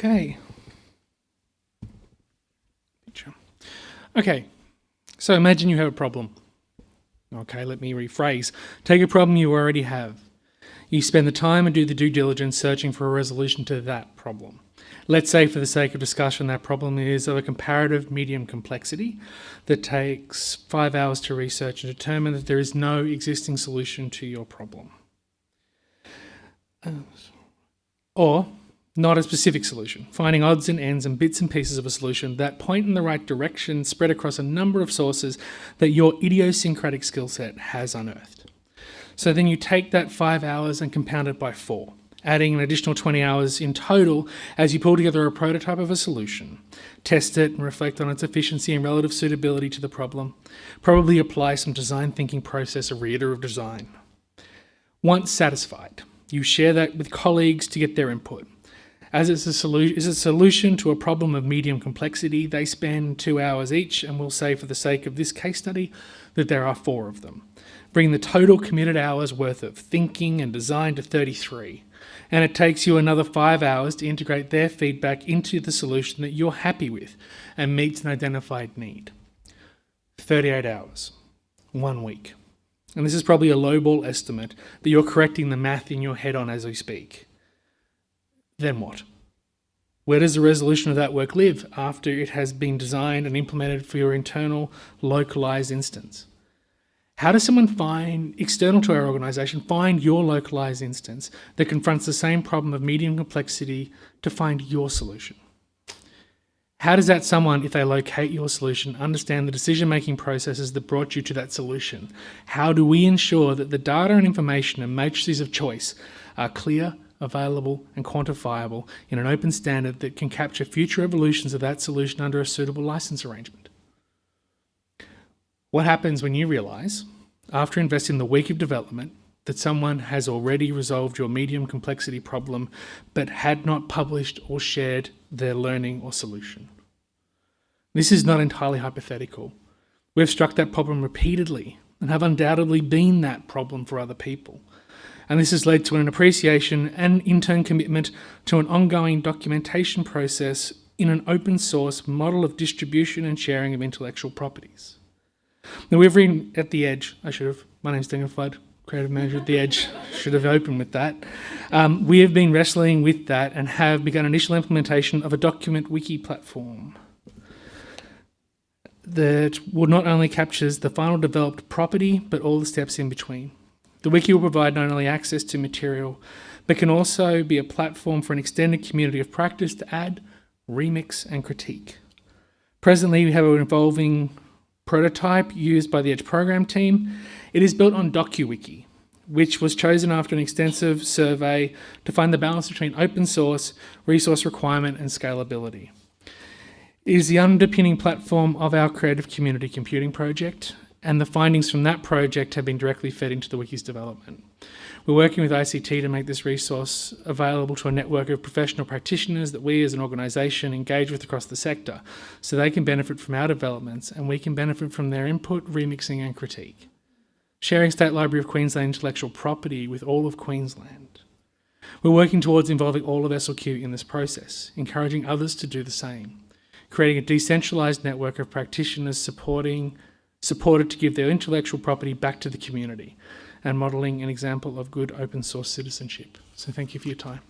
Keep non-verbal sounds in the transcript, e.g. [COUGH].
Okay. Okay, so imagine you have a problem. Okay, let me rephrase. Take a problem you already have. You spend the time and do the due diligence searching for a resolution to that problem. Let's say, for the sake of discussion, that problem is of a comparative medium complexity that takes five hours to research and determine that there is no existing solution to your problem. Or not a specific solution, finding odds and ends and bits and pieces of a solution that point in the right direction spread across a number of sources that your idiosyncratic skill set has unearthed. So then you take that five hours and compound it by four, adding an additional 20 hours in total as you pull together a prototype of a solution, test it and reflect on its efficiency and relative suitability to the problem, probably apply some design thinking process or reiterative design. Once satisfied, you share that with colleagues to get their input. As it's a solution, is a solution to a problem of medium complexity, they spend two hours each, and we'll say for the sake of this case study that there are four of them. Bring the total committed hours worth of thinking and design to 33. And it takes you another five hours to integrate their feedback into the solution that you're happy with and meets an identified need. 38 hours, one week. And this is probably a lowball estimate, but you're correcting the math in your head on as we speak then what? Where does the resolution of that work live after it has been designed and implemented for your internal localized instance? How does someone find, external to our organization, find your localized instance that confronts the same problem of medium complexity to find your solution? How does that someone, if they locate your solution, understand the decision-making processes that brought you to that solution? How do we ensure that the data and information and matrices of choice are clear, available and quantifiable in an open standard that can capture future evolutions of that solution under a suitable license arrangement. What happens when you realise, after investing the week of development, that someone has already resolved your medium complexity problem but had not published or shared their learning or solution? This is not entirely hypothetical. We've struck that problem repeatedly and have undoubtedly been that problem for other people and this has led to an appreciation and in turn commitment to an ongoing documentation process in an open source model of distribution and sharing of intellectual properties. Now we've at the edge, I should have, my name's Daniel Flood, creative manager at the Edge, [LAUGHS] should have opened with that. Um, we have been wrestling with that and have begun initial implementation of a document wiki platform that will not only captures the final developed property, but all the steps in between. The wiki will provide not only access to material, but can also be a platform for an extended community of practice to add, remix, and critique. Presently, we have an evolving prototype used by the Edge program team. It is built on DokuWiki, which was chosen after an extensive survey to find the balance between open source, resource requirement, and scalability. It is the underpinning platform of our Creative Community Computing project, and the findings from that project have been directly fed into the wiki's development. We're working with ICT to make this resource available to a network of professional practitioners that we as an organisation engage with across the sector so they can benefit from our developments and we can benefit from their input, remixing and critique. Sharing State Library of Queensland intellectual property with all of Queensland. We're working towards involving all of SLQ in this process, encouraging others to do the same, creating a decentralised network of practitioners supporting supported to give their intellectual property back to the community and modelling an example of good open source citizenship. So thank you for your time.